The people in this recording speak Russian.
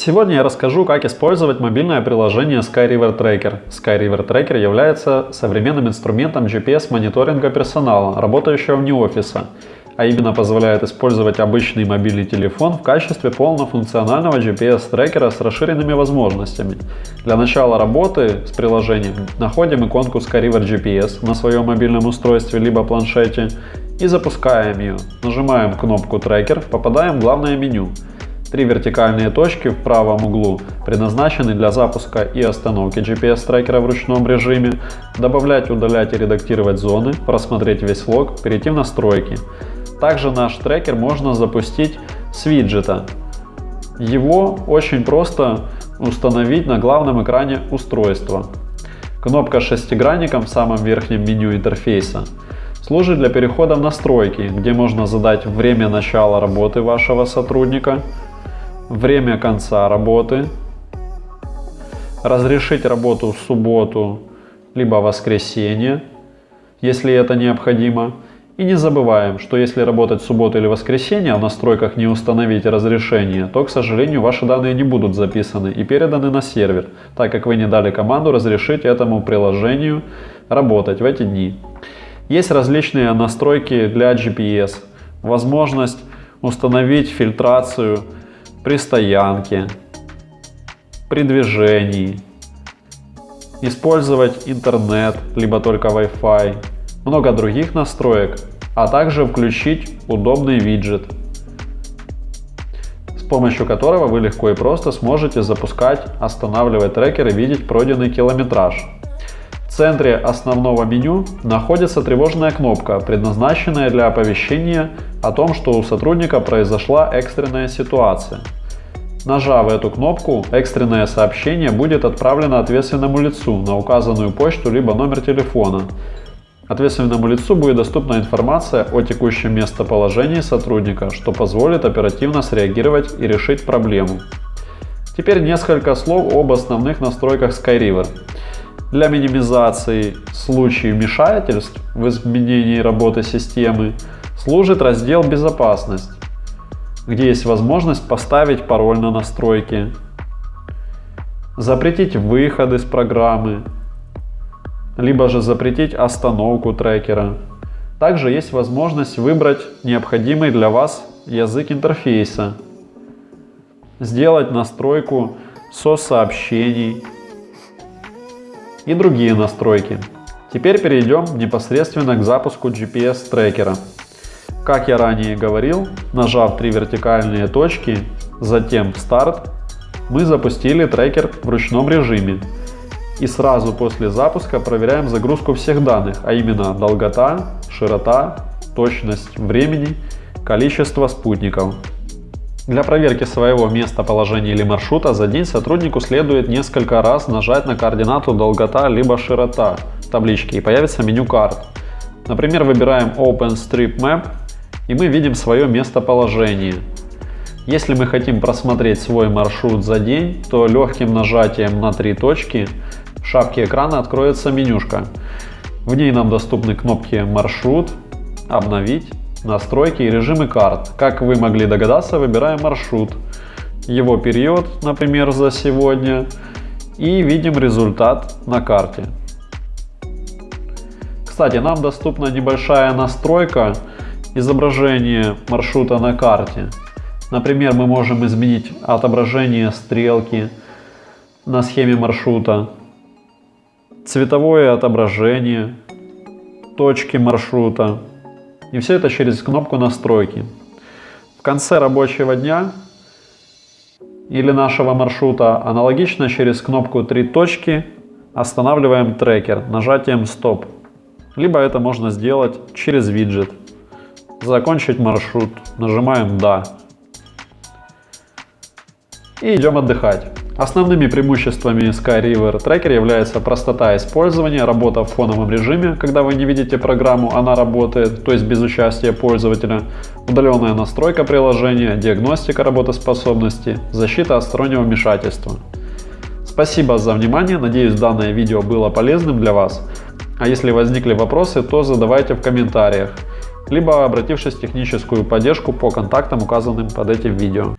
Сегодня я расскажу, как использовать мобильное приложение SkyRiver Tracker. SkyRiver Tracker является современным инструментом GPS-мониторинга персонала, работающего вне офиса, а именно позволяет использовать обычный мобильный телефон в качестве полнофункционального GPS-трекера с расширенными возможностями. Для начала работы с приложением находим иконку SkyRiver GPS на своем мобильном устройстве либо планшете и запускаем ее. Нажимаем кнопку «Трекер», попадаем в главное меню. Три вертикальные точки в правом углу предназначены для запуска и остановки GPS-трекера в ручном режиме, добавлять, удалять и редактировать зоны, просмотреть весь лог, перейти в настройки. Также наш трекер можно запустить с виджета. Его очень просто установить на главном экране устройства. Кнопка с шестигранником в самом верхнем меню интерфейса служит для перехода в настройки, где можно задать время начала работы вашего сотрудника, время конца работы, разрешить работу в субботу либо воскресенье, если это необходимо. И не забываем, что если работать в субботу или воскресенье, а в настройках не установить разрешение, то, к сожалению, ваши данные не будут записаны и переданы на сервер, так как вы не дали команду разрешить этому приложению работать в эти дни. Есть различные настройки для GPS, возможность установить фильтрацию при стоянке, при движении, использовать интернет, либо только Wi-Fi, много других настроек, а также включить удобный виджет, с помощью которого вы легко и просто сможете запускать, останавливать трекер и видеть пройденный километраж. Центре основного меню находится тревожная кнопка, предназначенная для оповещения о том, что у сотрудника произошла экстренная ситуация. Нажав эту кнопку, экстренное сообщение будет отправлено ответственному лицу на указанную почту либо номер телефона. Ответственному лицу будет доступна информация о текущем местоположении сотрудника, что позволит оперативно среагировать и решить проблему. Теперь несколько слов об основных настройках SkyRiver. Для минимизации случаев вмешательств в изменении работы системы служит раздел «Безопасность», где есть возможность поставить пароль на настройки, запретить выход из программы, либо же запретить остановку трекера. Также есть возможность выбрать необходимый для вас язык интерфейса, сделать настройку со-сообщений и другие настройки. Теперь перейдем непосредственно к запуску GPS трекера. Как я ранее говорил, нажав три вертикальные точки, затем старт, мы запустили трекер в ручном режиме. И сразу после запуска проверяем загрузку всех данных, а именно долгота, широта, точность времени, количество спутников. Для проверки своего местоположения или маршрута за день сотруднику следует несколько раз нажать на координату долгота либо широта в табличке и появится меню карт. Например, выбираем OpenStreetMap и мы видим свое местоположение. Если мы хотим просмотреть свой маршрут за день, то легким нажатием на три точки в шапке экрана откроется менюшка. В ней нам доступны кнопки «Маршрут», «Обновить», «Настройки» и режимы карт. Как вы могли догадаться, выбираем маршрут, его период, например, за сегодня, и видим результат на карте. Кстати, нам доступна небольшая настройка изображение маршрута на карте. Например, мы можем изменить отображение стрелки на схеме маршрута, цветовое отображение, точки маршрута. И все это через кнопку настройки. В конце рабочего дня или нашего маршрута аналогично через кнопку «Три точки» останавливаем трекер нажатием «Стоп». Либо это можно сделать через виджет. Закончить маршрут. Нажимаем «Да». И идем отдыхать. Основными преимуществами SkyRiver Tracker является простота использования, работа в фоновом режиме, когда вы не видите программу, она работает, то есть без участия пользователя, удаленная настройка приложения, диагностика работоспособности, защита от стороннего вмешательства. Спасибо за внимание, надеюсь данное видео было полезным для вас. А если возникли вопросы, то задавайте в комментариях либо обратившись в техническую поддержку по контактам, указанным под этим видео.